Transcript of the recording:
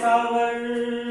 Sour.